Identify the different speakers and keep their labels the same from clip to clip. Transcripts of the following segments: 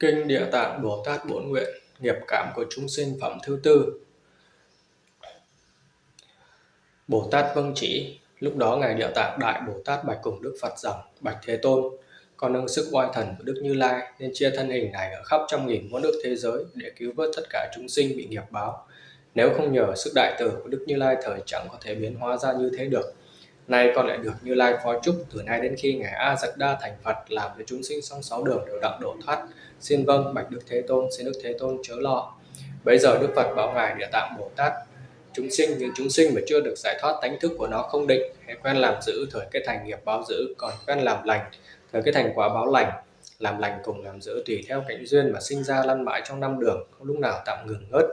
Speaker 1: Kinh Địa Tạng Bồ Tát Bổn Nguyện, Nghiệp cảm của chúng sinh phẩm thứ tư. Bồ Tát vâng chỉ, Lúc đó Ngài Địa Tạng Đại Bồ Tát bạch cùng Đức Phật rằng, Bạch Thế Tôn, Con nâng sức oai thần của Đức Như Lai Nên chia thân hình này ở khắp trăm nghìn muôn nước thế giới Để cứu vớt tất cả chúng sinh bị nghiệp báo. Nếu không nhờ sức đại từ của Đức Như Lai Thời chẳng có thể biến hóa ra như thế được Nay con lại được Như Lai phó chúc từ nay đến khi Ngài A Giật Đa thành Phật làm cho chúng sinh song sáu đường đều đặng độ thoát. Xin vâng bạch Đức Thế Tôn, xin Đức Thế Tôn chớ lo. Bây giờ Đức Phật bảo Ngài Địa Tạng Bồ Tát chúng sinh những chúng sinh mà chưa được giải thoát tánh thức của nó không định hay quen làm giữ thời cái thành nghiệp báo giữ còn quen làm lành thời cái thành quả báo lành làm lành cùng làm giữ tùy theo cảnh duyên mà sinh ra lăn mãi trong năm đường không lúc nào tạm ngừng ngớt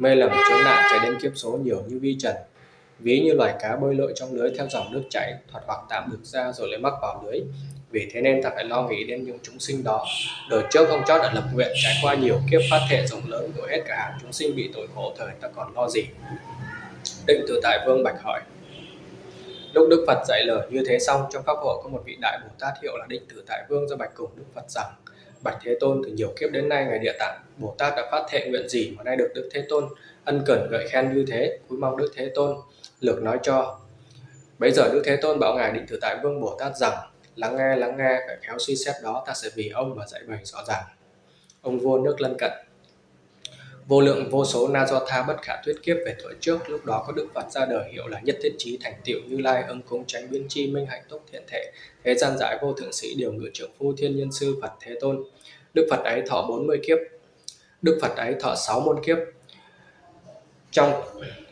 Speaker 1: mê lầm chướng nạn chạy đến kiếp số nhiều như vi trần. Ví như loài cá bơi lội trong lưới theo dòng nước chảy, thoạt hoặc tạm được ra rồi lại mắc vào lưới. Vì thế nên ta phải lo nghĩ đến những chúng sinh đó. Đời trước ông chót đã lập nguyện trải qua nhiều kiếp phát thệ rộng lớn của hết cả hàng chúng sinh bị tội khổ thời ta còn lo gì? Định tự tại vương bạch hỏi. Lúc đức phật dạy lời như thế xong, trong pháp hội có một vị đại bồ tát hiệu là định tự tại vương do bạch cùng đức phật rằng bạch thế tôn từ nhiều kiếp đến nay, ngài địa tạng bồ tát đã phát thệ nguyện gì mà nay được đức thế tôn ân cần gợi khen như thế? Cúi mong đức thế tôn lược nói cho. Bây giờ đức thế tôn bảo ngài định tự tại vương bồ tát rằng, lắng nghe lắng nghe, phải khéo suy xét đó, ta sẽ vì ông mà dạy bày rõ ràng. Ông vua nước lân cận vô lượng vô số na do tha bất khả thuyết kiếp về tuổi trước, lúc đó có đức phật ra đời hiệu là nhất thiết trí thành tựu như lai, ưng cúng tránh biến chi, minh hạnh túc thiện thể. Thế gian giải vô thượng sĩ điều ngự trưởng phu thiên nhân sư phật thế tôn. Đức phật ấy thọ 40 kiếp. Đức phật ấy thọ 6 môn kiếp. Trong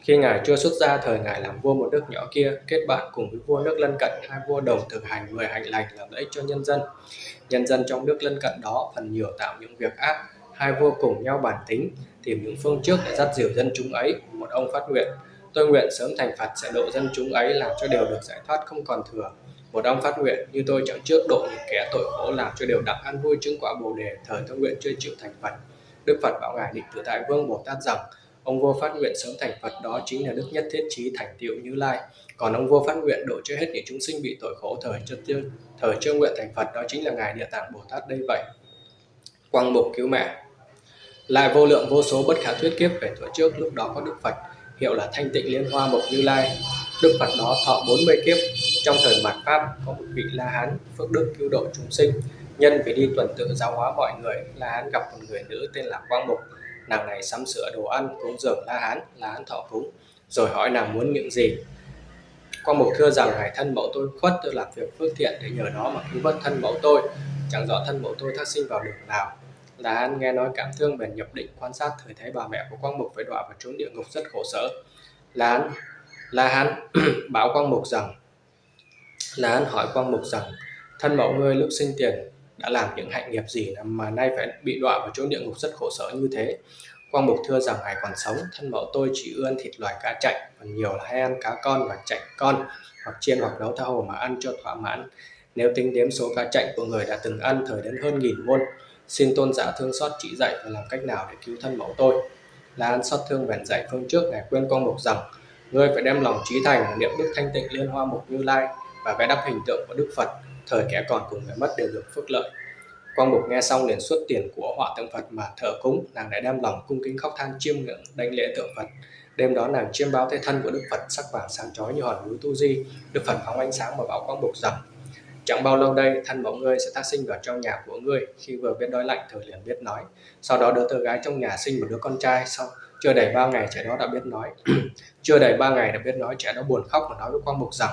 Speaker 1: khi ngài chưa xuất gia, thời ngài làm vua một nước nhỏ kia, kết bạn cùng với vua nước lân cận, hai vua đồng thực hành mười hạnh lành, làm lợi cho nhân dân. Nhân dân trong nước lân cận đó phần nhiều tạo những việc ác hai vua cùng nhau bản tính, tìm những phương trước để dắt dìu dân chúng ấy, một ông phát nguyện. Tôi nguyện sớm thành phật sẽ độ dân chúng ấy làm cho đều được giải thoát không còn thừa. Một ông phát nguyện như tôi chẳng trước độ những kẻ tội khổ làm cho đều đặng ăn vui chứng quả bồ đề, thời tôi nguyện chưa chịu thành phật. Đức phật bảo ngài định tự tại vương bồ tát rằng, ông vua phát nguyện sớm thành phật đó chính là đức nhất thiết trí thành tựu như lai. Còn ông vua phát nguyện độ cho hết những chúng sinh bị tội khổ, thời chưa tiêu, thời chưa nguyện thành phật đó chính là ngài địa tạng bồ tát đây vậy. Quang mục cứu mẹ lại vô lượng vô số bất khả thuyết kiếp về tuổi trước, lúc đó có đức phật, hiệu là thanh tịnh liên hoa mộc như lai. Đức phật đó thọ 40 kiếp. Trong thời mạt pháp, có một vị la hán, phước đức cứu độ chúng sinh. Nhân vì đi tuần tự giáo hóa mọi người, la hán gặp một người nữ tên là quang mục. Nàng này sắm sửa đồ ăn, cúng dường la hán la hán thọ cúng, rồi hỏi nàng muốn những gì. Quang mục thưa rằng hải thân mẫu tôi khuất, tôi làm việc phước thiện để nhờ đó mà cứu vớt thân mẫu tôi. Chẳng rõ thân mẫu tôi thác sinh vào đường nào là An nghe nói cảm thương bèn nhập định quan sát thời thấy bà mẹ của Quang Mục phải đọa vào trốn địa ngục rất khổ sở. Là An, là Hán bảo Quang Mục rằng là An hỏi Quang Mục rằng thân mẫu ngươi lúc sinh tiền đã làm những hạnh nghiệp gì mà nay phải bị đọa vào chỗ địa ngục rất khổ sở như thế. Quang Mục thưa rằng ngài còn sống, thân mẫu tôi chỉ ưa ăn thịt loài cá chạch, còn nhiều là hay ăn cá con và chạch con, hoặc chiên hoặc nấu tha hồ mà ăn cho thỏa mãn. Nếu tính đếm số cá chạch của người đã từng ăn thời đến hơn nghìn muôn, xin tôn giả thương xót chỉ dạy và làm cách nào để cứu thân mẫu tôi. La An xót thương bèn dạy phương trước ngài khuyên con Mục rằng ngươi phải đem lòng trí thành niệm đức thanh tịnh liên hoa mục như lai và vẽ đắp hình tượng của Đức Phật thời kẻ còn cùng người mất đều được phước lợi Quang Mục nghe xong liền xuất tiền của họa tượng Phật mà thờ cúng, nàng lại đem lòng cung kính khóc than chiêm ngưỡng đánh lễ tượng Phật. Đêm đó nàng chiêm báo thế thân của Đức Phật sắc vàng sáng chói như hòn núi Tu Di. Đức Phật phóng ánh sáng mà bảo Quang Mục rằng Chẳng bao lâu đây, thân mẫu ngươi sẽ tác sinh vào trong nhà của ngươi, khi vừa biết đói lạnh thời liền biết nói. Sau đó đứa tơ gái trong nhà sinh một đứa con trai, sau chưa đầy ba ngày trẻ đó đã biết nói. chưa đầy ba ngày đã biết nói, trẻ đó buồn khóc và nói với Quang Mục rằng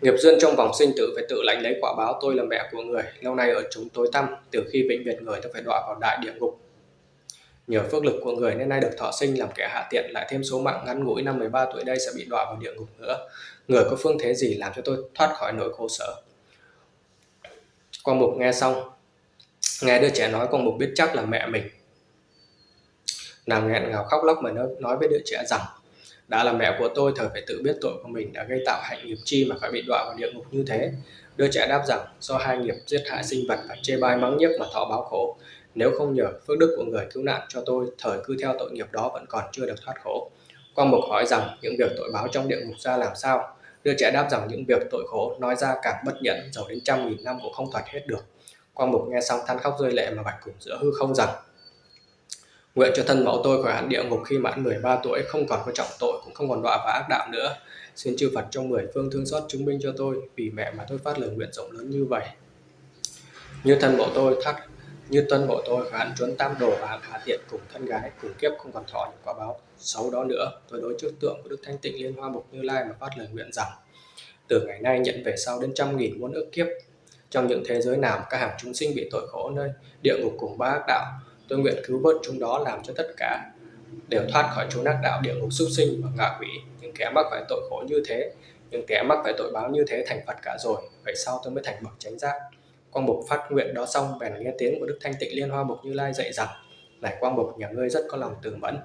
Speaker 1: Nghiệp duyên trong vòng sinh tử phải tự lãnh lấy quả báo tôi là mẹ của người, lâu nay ở chúng tối tăm, từ khi vĩnh biệt người tôi phải đọa vào đại địa ngục. Nhờ phước lực của người nên nay được thọ sinh làm kẻ hạ tiện lại thêm số mạng ngắn ngủi năm 13 tuổi đây sẽ bị đọa vào địa ngục nữa. Người có phương thế gì làm cho tôi thoát khỏi nỗi khổ sở? Quang Mục nghe xong, nghe đứa trẻ nói Quang Mục biết chắc là mẹ mình. Nàng nghẹn ngào khóc lóc mà nói với đứa trẻ rằng đã là mẹ của tôi thời phải tự biết tội của mình đã gây tạo hạnh nghiệp chi mà phải bị đọa vào địa ngục như thế đứa trẻ đáp rằng do hai nghiệp giết hại sinh vật và chê bai mắng nhiếc mà thọ báo khổ nếu không nhờ phước đức của người cứu nạn cho tôi thời cứ theo tội nghiệp đó vẫn còn chưa được thoát khổ Quang Mục hỏi rằng những việc tội báo trong địa ngục ra làm sao? đưa trẻ đáp rằng những việc tội khổ nói ra càng bất nhẫn, giàu đến trăm nghìn năm cũng không thoát hết được. Quang Mục nghe xong than khóc rơi lệ mà bạch cùng giữa hư không rằng Nguyện cho thân mẫu tôi khỏi hạn địa ngục khi mãn 13 tuổi, không còn có trọng tội, cũng không còn đọa và ác đạo nữa. Xin chư Phật trong mười phương thương xót chứng minh cho tôi, vì mẹ mà tôi phát lời nguyện rộng lớn như vậy. Như thân mẫu tôi thắt như tuân mộ tôi khỏi trốn tam đồ và hạ tiện cùng thân gái, cùng kiếp không còn thọ những quả báo. Xấu đó nữa, tôi đối trước tượng của đức thanh tịnh liên hoa mục như lai mà phát lời nguyện rằng, từ ngày nay nhận về sau đến trăm nghìn muôn ước kiếp, trong những thế giới nào các hàng chúng sinh bị tội khổ nơi địa ngục cùng ba ác đạo, tôi nguyện cứu vớt chúng đó làm cho tất cả đều thoát khỏi chốn ác đạo địa ngục súc sinh và ngạ quỷ. Những kẻ mắc phải tội khổ như thế, những kẻ mắc phải tội báo như thế thành phật cả rồi, vậy sau tôi mới thành bậc chánh giác quang bộc phát nguyện đó xong, bèn nghe tiếng của đức thanh tịnh liên hoa mục như lai dạy rằng, này quang bộc, nhà ngươi rất có lòng từ mẫn.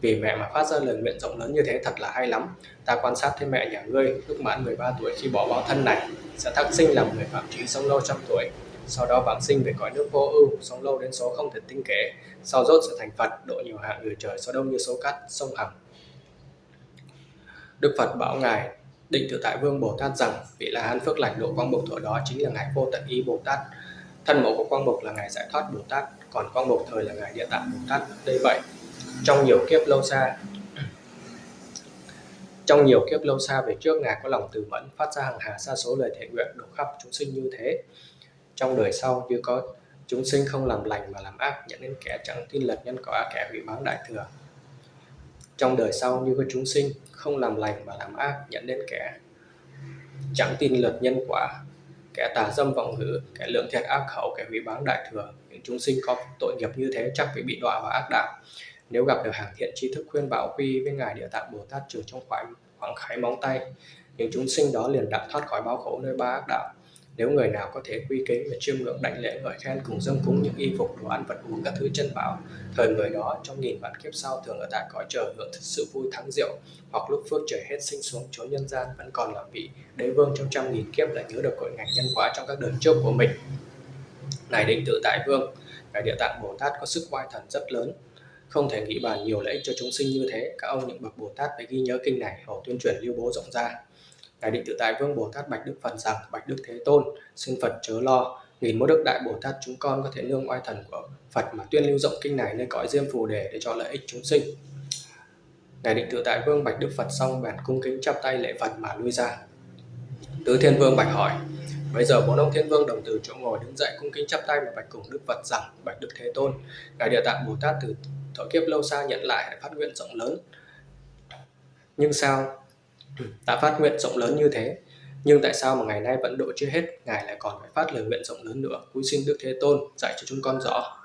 Speaker 1: Vì mẹ mà phát ra lời nguyện rộng lớn như thế thật là hay lắm. Ta quan sát thấy mẹ nhà ngươi lúc mãn 13 tuổi khi bỏ báo thân này, sẽ thắc sinh làm người phạm trí sống lâu trăm tuổi. Sau đó vãng sinh về cõi nước vô ưu, sống lâu đến số không thể tinh kể sau rốt sẽ thành phật, độ nhiều hạng người trời, số đông như số cát, sông hằng. Đức phật bảo ngài định tự tại vương bồ tát rằng, vị là hán phước lành độ quang bộc thuở đó chính là ngài vô tận ý bồ tát. Thân mẫu của quang bộc là ngài giải thoát bồ tát, còn quang bộc thời là ngài địa tạng bồ tát. Đây vậy, trong nhiều kiếp lâu xa, trong nhiều kiếp lâu xa về trước, ngài có lòng từ mẫn, phát ra hàng hà xa số lời thể nguyện độ khắp chúng sinh như thế. Trong đời sau, như có chúng sinh không làm lành mà làm ác, nhận đến kẻ chẳng tin lật nhân quả kẻ hủy báng đại thừa trong đời sau như với chúng sinh, không làm lành mà làm ác, dẫn đến kẻ chẳng tin luật nhân quả, kẻ tà dâm vọng ngữ kẻ lượng thiệt ác khẩu, kẻ hủy bán đại thừa. Những chúng sinh có tội nghiệp như thế chắc phải bị đọa vào ác đạo. Nếu gặp được hàng thiện tri thức khuyên bảo quy với ngài địa tạng bồ tát, trừ trong khoảng khoảng khái móng tay, những chúng sinh đó liền đặng thoát khỏi bao khổ nơi ba ác đạo nếu người nào có thể quy kính và chiêm ngưỡng đảnh lễ ngợi khen cùng dâng cúng những y phục, đồ ăn, vật uống các thứ chân bảo, thời người đó trong nghìn vạn kiếp sau thường ở tại cõi trời hưởng sự vui thắng diệu hoặc lúc phước trời hết sinh xuống chốn nhân gian vẫn còn làm vị đế vương trong trăm nghìn kiếp lại nhớ được cội ngành nhân quả trong các đời trước của mình. Này định tự tại vương, ngài địa tạng bồ tát có sức oai thần rất lớn. Không thể nghĩ bàn nhiều lợi ích cho chúng sinh như thế, các ông những bậc bồ tát phải ghi nhớ kinh này, hầu tuyên truyền lưu bố rộng ra ngài định tự tại vương bồ tát bạch đức phật rằng, bạch đức thế tôn, xin phật chớ lo. Nghìn mô đức đại bồ tát chúng con có thể nương oai thần của phật mà tuyên lưu rộng kinh này nơi cõi diêm phù đề để cho lợi ích chúng sinh. Ngài định tự tại vương bạch đức phật xong bèn cung kính chắp tay lễ phật mà lui ra. Tứ thiên vương bạch hỏi, bây giờ bốn ông thiên vương đồng từ chỗ ngồi đứng dậy cung kính chắp tay mà bạch cùng đức phật rằng, bạch đức thế tôn, ngài địa tạng bồ tát từ thọ kiếp lâu xa nhận lại phát nguyện rộng lớn. Nhưng sao đã phát nguyện rộng lớn như thế. Nhưng tại sao mà ngày nay vẫn độ chưa hết? Ngài lại còn phải phát lời nguyện rộng lớn nữa. Cúi xin đức thế tôn dạy cho chúng con rõ.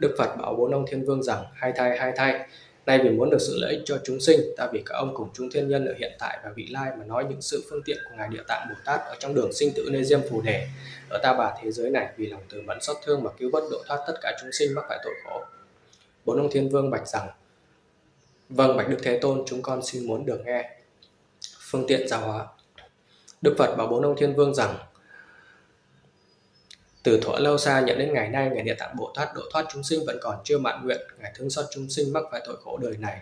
Speaker 1: Đức phật bảo bốn ông thiên vương rằng, hai thai hai thai. Nay vì muốn được sự lợi ích cho chúng sinh, ta vì các ông cùng chúng thiên nhân ở hiện tại và vị lai mà nói những sự phương tiện của ngài địa tạng bồ tát ở trong đường sinh tử nơi diêm phù đề. Ở ta bà thế giới này, vì lòng từ mẫn xót thương mà cứu vớt độ thoát tất cả chúng sinh mắc phải tội khổ. Bốn ông thiên vương bạch rằng vâng bạch đức thế tôn, chúng con xin muốn được nghe phương tiện giáo hóa. Đức phật bảo bốn ông thiên vương rằng, từ thuở lâu xa nhận đến ngày nay, ngài địa tạng bồ tát độ thoát chúng sinh vẫn còn chưa mãn nguyện. Ngài thương xót chúng sinh mắc phải tội khổ đời này.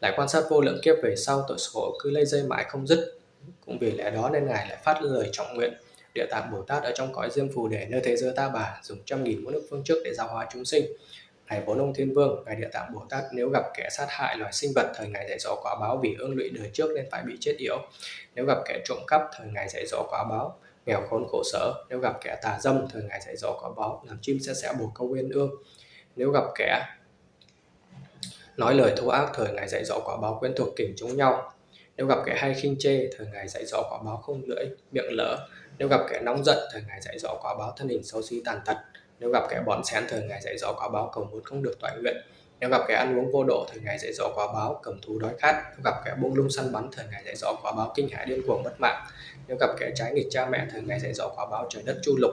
Speaker 1: Lại quan sát vô lượng kiếp về sau, tội khổ cứ lây dây mãi không dứt. Cũng vì lẽ đó nên ngài lại phát lời trọng nguyện. Địa tạng bồ tát ở trong cõi diêm phù để nơi thế giới ta bà, dùng trăm nghìn muôn nước phương trước để giáo hóa chúng sinh. Hãy bốn ông thiên vương, ngài địa tạng bồ tát, nếu gặp kẻ sát hại loài sinh vật, thời ngài dạy dỗ quả báo vì ương lụy đời trước nên phải bị chết yểu. Nếu gặp kẻ trộm cắp, thời ngài dạy dỗ quả báo. Nghèo khốn khổ sở, nếu gặp kẻ tà dâm, thời ngài dạy dỗ quả báo, làm chim sẽ sẽ bồ câu uyên ương. Nếu gặp kẻ nói lời thô ác, thời ngài dạy dỗ quả báo quen thuộc kỉnh chúng nhau. Nếu gặp kẻ hay khinh chê, thời ngài dạy dỗ quả báo không lưỡi, miệng lỡ nếu gặp kẻ nóng giận, thời ngài dạy dỗ quả báo thân hình xấu xí tàn tật nếu gặp kẻ bòn xén thời ngài dạy dỗ quả báo cầu muốn không được toại nguyện nếu gặp kẻ ăn uống vô độ thời ngài dạy dỗ quả báo cầm thú đói khát. Nếu gặp kẻ buông lung săn bắn thời ngài dạy dỗ quả báo kinh hãi điên cuồng mất mạng. Nếu gặp kẻ trái nghịch cha mẹ thời ngài dạy dỗ quả báo trời đất chu lục.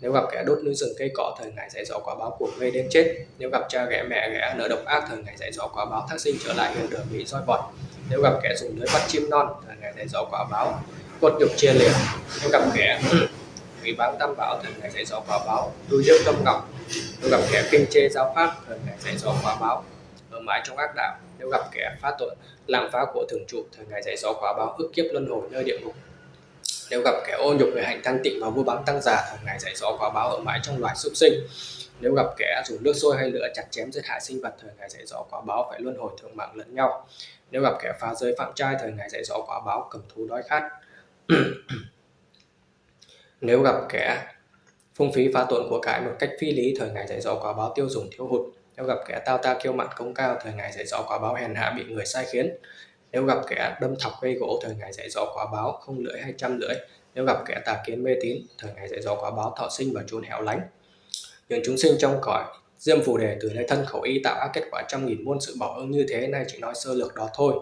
Speaker 1: Nếu gặp kẻ đốt núi rừng cây cỏ thời ngài dạy dỗ quả báo của gây đến chết. Nếu gặp cha ghẻ mẹ ghẻ nợ độc ác thời ngài dạy dỗ quả báo thác sinh trở lại hiền đường bị roi vọt nếu gặp kẻ dùng lưới bắt chim non thời ngài dạy dỗ quả báo cốt nhục chia liệt. Nếu gặp kẻ vì báo tam bảo thần ngày dạy rõ quả báo. Đuôi dưỡng tâm ngọc. Nếu gặp kẻ kinh chê giáo pháp thần ngày dạy rõ quả báo. Ở mãi trong ác đạo, nếu gặp kẻ phá tội, làm phá của thường trụ thời ngày dạy rõ quả báo ức kiếp luân hồi nơi địa ngục. Nếu gặp kẻ ô nhục người hạnh thanh tịnh và vua bán tăng già thời ngày dạy rõ quả báo ở mãi trong loài súc sinh. Nếu gặp kẻ dùng nước sôi hay lửa chặt chém giết hại sinh vật thời ngày dạy rõ quả báo phải luân hồi thượng mạng lẫn nhau. Nếu gặp kẻ phá giới phạm trai thời ngày dạy rõ quả báo cầm thú đói khát. nếu gặp kẻ phung phí phá tuộn của cải một cách phi lý, thời ngày dạy dỗ quả báo tiêu dùng thiếu hụt. Nếu gặp kẻ tao ta kiêu mạn công cao, thời ngày dạy dỗ quả báo hèn hạ bị người sai khiến. Nếu gặp kẻ đâm thọc gây gỗ, thời ngày dạy dỗ quả báo không lưỡi hay trăm lưỡi. Nếu gặp kẻ tà kiến mê tín, thời ngày dạy dỗ quả báo thọ sinh và chốn hẻo lánh. Những chúng sinh trong cõi, diêm phù đề từ lấy thân khẩu y tạo ác kết quả trăm nghìn muôn sự bảo ứng như thế, nay chỉ nói sơ lược đó thôi.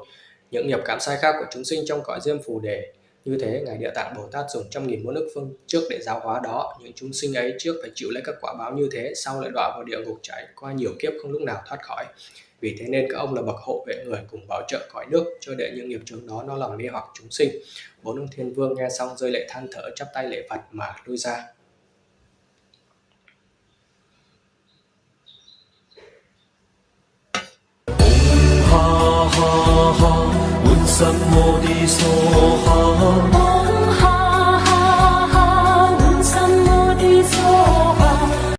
Speaker 1: Những nghiệp cảm sai khác của chúng sinh trong cõi diêm phù đề như thế, Ngài Địa Tạng Bồ Tát dùng trăm nghìn muôn ức phương trước để giáo hóa đó, những chúng sinh ấy trước phải chịu lấy các quả báo như thế, sau lại đọa vào địa ngục chảy qua nhiều kiếp không lúc nào thoát khỏi. Vì thế nên các ông là bậc hộ vệ người cùng bảo trợ cõi nước cho để những nghiệp chướng đó nó làm mê hoặc chúng sinh. Bốn ông thiên vương nghe xong rơi lệ than thở chắp tay lệ Phật mà lui ra. Ha ha ha 三么的所好。